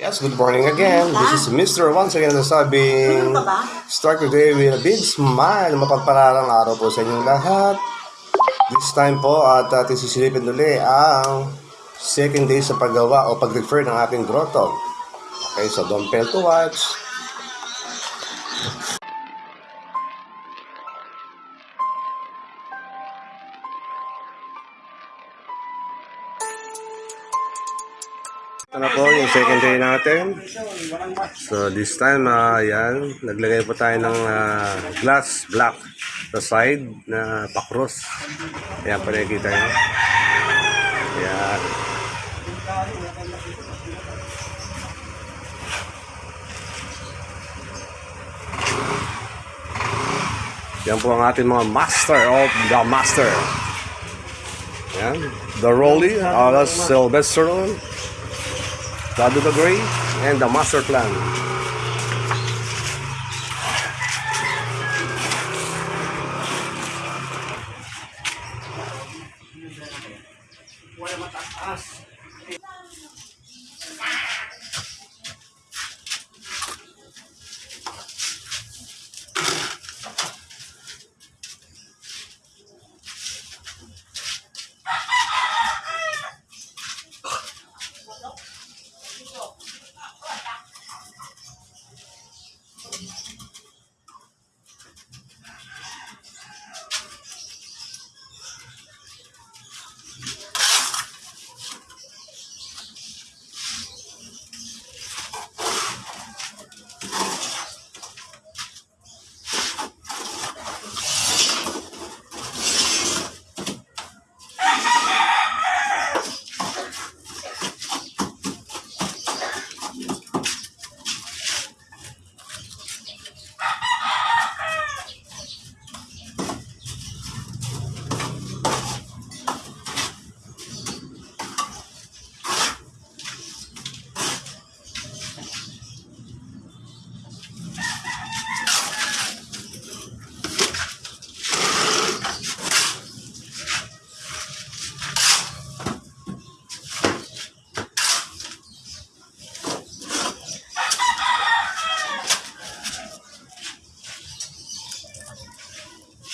Yes, good morning again. This is Mr. Once again nasabing start your day with a big smile. Mapagpalarang araw po sa inyong lahat. This time po at ating sisilipin uli ang second day sa paggawa o pag-refer ng ating grotto. Okay, so don't fail to watch. Ito na po yung second day natin. So this time, ah yan, naglagay po tayo ng ah, glass block sa side na pakros. Ayan po nakikita nyo. Ayan. Yan po ang ating mga master of the master. Yan. The Rolly, alias Sylvester, Dado the Gray, and the master plan.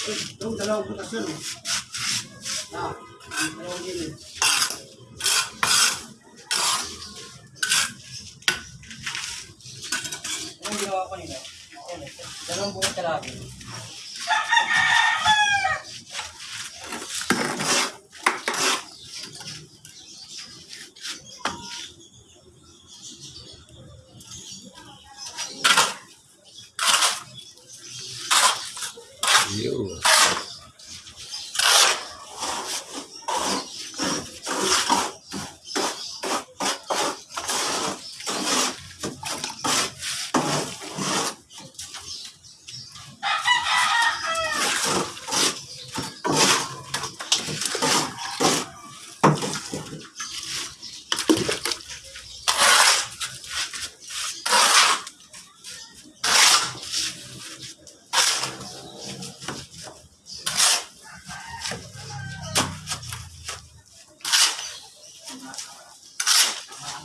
Yung dalawang butas yun. Ah, dalawang gilid. Anong ginawa ko nila? Eh. Dalawang butas kalahati.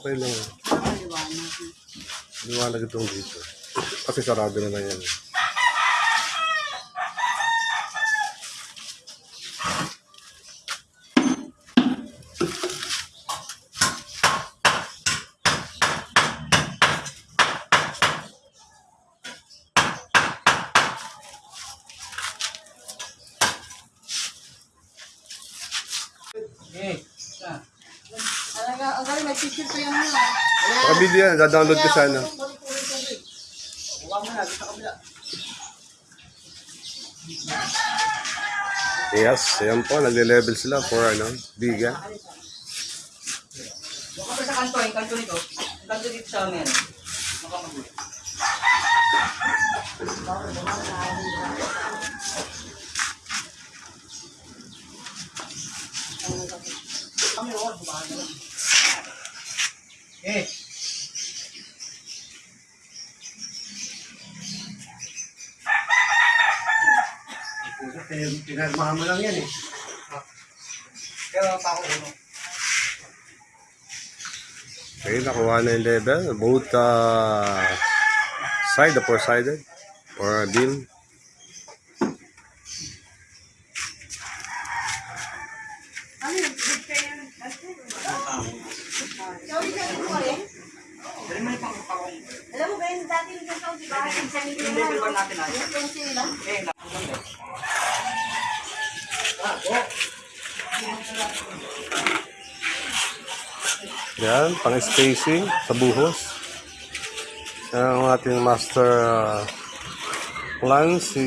Okay lang. Nakaliwanag. Liwanag itong dito. Kasi sarado na na yan. Picture pa yung mga. Nakabili yan. Dadownload ko sana. Yes, ayan po. Nagle-level sila for ano, biga. Huwag ka pa sa kanto, yung kanto nito. Yung kanto dito sa amin. Makamagulit. Kami roon, bumahan na lang. Pinagmahan mo lang yan eh. Kaya pa ako uno. Okay, nakuha na yung level. Both uh, side, the four-sided or beam. Ano eh. Pang pang Alam mo ba yung dati yung sa Saudi ba? Yung sa natin ay. Yung pencil nila. Eh, nakakaganda. Ah, go. Yan, pang spacing sa buhos. Yan ang ating master uh, plan, si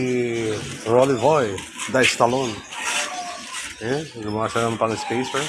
Rolly Boy, Die Stallone. Yan, gumawa siya ng pang spacer.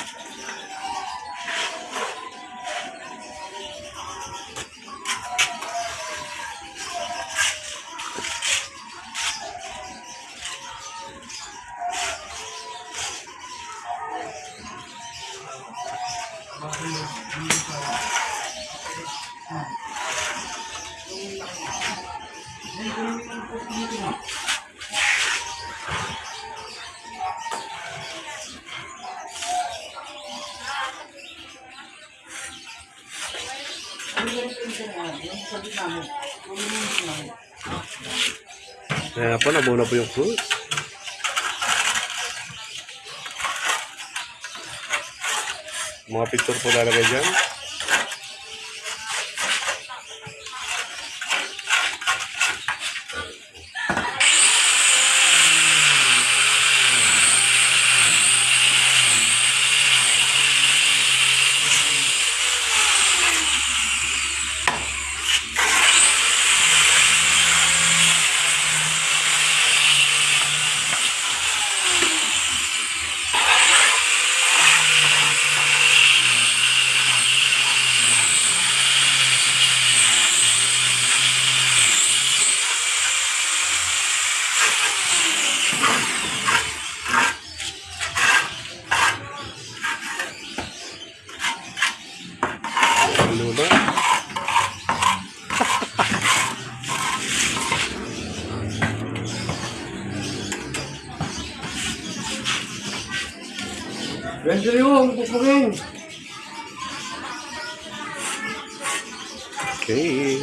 Kaya po, nabuna po yung cruise. Mga picture po lalagay dyan. Ano ba? Pwede yung pupugin. Okay.